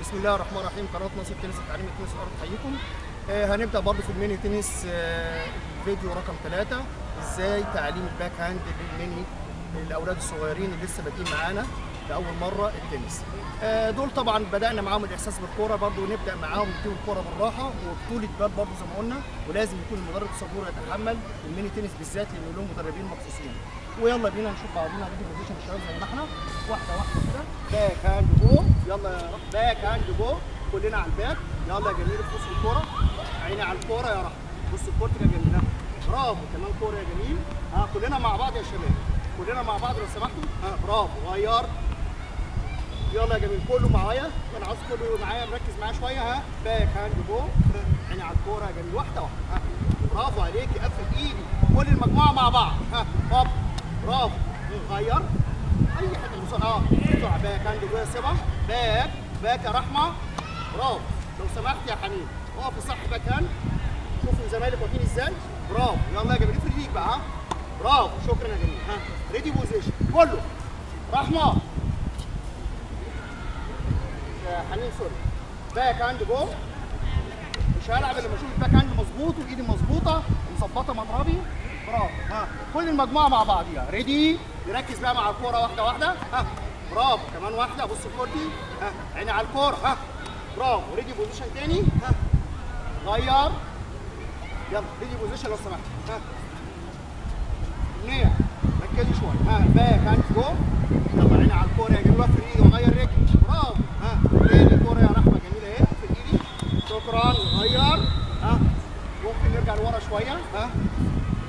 بسم الله الرحمن الرحيم. قناه نصر تنس التعليم التنس الأرض تحييكم. آه هنبدأ برضه في ال mini tennis آه فيديو رقم ثلاثة إزاي تعليم ال backhand لل mini الاولاد الصغيرين اللي لسه بادئين معانا لاول مرة التنس. آه دول طبعا بدأنا معاهم الإحساس بالكورة برضه نبدا معاهم نديهم الكورة بالراحة وبطولة بال برضه زي ما قلنا. ولازم يكون المدرب الصبور يتحمل ال mini tennis بالذات لأن لهم مدربين مخصوصين. ويلا بينا نشوف بعضنا نجيب position الشباب زي ما إحنا. واحدة واحدة. backhand go يلا يا رب. backhand go كلنا على ال back يلا يا جميل بص الكورة. عيني على الكورة يا رحمه بص الكوره يا جميل. برافو. كمان كورة يا جميل. ها كلنا مع بعض يا شباب. كلنا مع بعض لو سمحتوا. ها برافو. غير. يلا يا جميل كله معايا. أنا عاوز كله معايا مركز معايا شوية. ها backhand go عيني على الكورة يا جميل. واحدة واحدة. ها برافو عليكي قفل إيدي. كل المجموعة مع بعض. ها هوب. برافو. غير. اي حاجة بسرعة آه بسرعة backhand go سيبها back back يا رحمه برافو لو سمحت يا حنين اقف صح backhand شوفوا زمايلك واقفين إزاي برافو يلا يا جميل افرد ايديك بقى ها برافو شكرا يا جميل ها ready position كله رحمه حنين sorry backhand go مش هلعب إلا لما أشوف ال backhand مظبوط وإيدي مظبوطة ومظبطة مضربي برافو. ها كل المجموعة مع بعضيها. ready نركز بقى مع الكورة واحدة واحدة. ها برافو. كمان واحدة. بص الكورتي ها عيني على الكورة. ها برافو. ready position تاني. ها غير. يلا ready position لو سمحت. ها منيع ركزي شوية. ها backhand go يلا عيني على الكورة. يا جميل وقف ايدي وغير رجلي برافو ها تاني كوره يا رحمه جميله اهي في ايدي شكرا. غير ها؟ ممكن نرجع لورا شوية. ها؟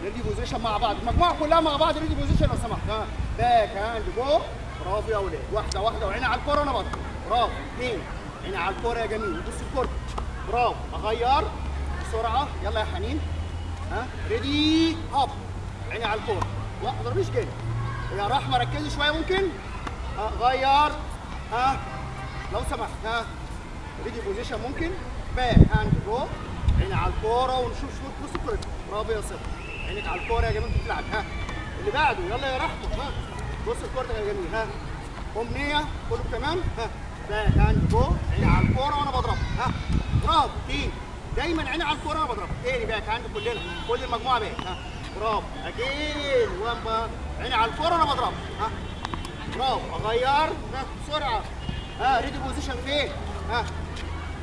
ready position مع بعض. المجموعه كلها مع بعض ready position لو سمحت. ها؟ backhand go. برافو يا أولاد واحدة واحدة. وعيني على الكورة وأنا بضرب برافو. اثنين عيني على الكورة يا جميل. بص الكورة. برافو. أغير. بسرعة. يلا يا حنين. ها؟ ready هوب. عيني على الكورة. لا ما تضربيش جامد. يا رحمة ركزي شوية ممكن. ها؟ غير. ها؟ لو سمحت. ها؟ ready position ممكن. backhand go. عيني على الكورة ونشوف شوط الكوره برافو يا صبا عينك على الكورة يا جميل بتلعب. ها. اللي بعده يلا يا رحمة. ها. بص الكورة يا جميل ها. أمنية كله تمام. ها. backhand go. عيني على الكورة وأنا بضربها ها. برافو. تاني دايما عيني على الكورة وأنا بضربها تاني backhand كلنا. كل المجموعة back ها. برافو. again one عيني على الكورة وأنا بضربها ها. برافو. أغير. ها. بسرعة. ها. ready position فين؟ ها.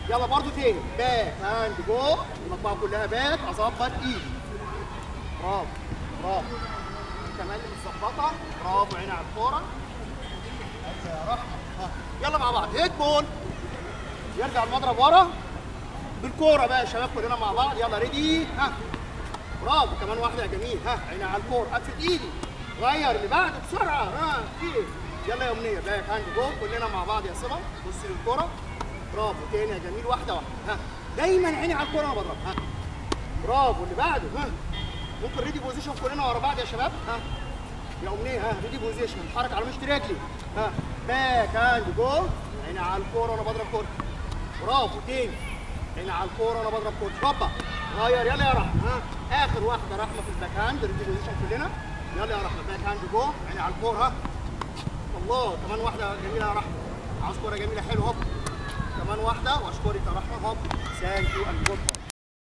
يلا برضو تاني. backhand go. المجموعه كلها back. اظبط ايدي. برافو برافو. كمان متظبطه برافو عيني على الكورة. يلا مع بعض. hit ball. يرجع المضرب ورا. بالكورة بقى يا شباب كلنا مع بعض. يلا ready. ها. برافو كمان واحدة. يا جميل. ها عيني على الكورة. قفل ايدي. غير اللي بعده بسرعة. ها في يلا يا أمنية. backhand go. كلنا مع بعض يا صبا. بص للكورة. برافو تاني يا جميل واحدة واحدة. ها دايما عيني على الكورة وأنا بضرب. ها برافو اللي بعده ها. ممكن ready position كلنا ورا بعض يا شباب؟ ها يا أمنية ها ready position اتحرك على مشط رجلي ها backhand go عيني على الكورة وأنا بضرب كورة. برافو تاني. عيني على الكورة وأنا بضرب كورة. هوبا غير يلا يا رحمة ها. آخر واحدة رحمة في ال backhand ready position كلنا. يلا يا رحمة backhand go عيني على الكورة ها. الله كمان واحدة جميلة يا رحمة. عاوز كورة جميلة حلو هوب كمان واحدة. وأشكرك يا رحمه thank you and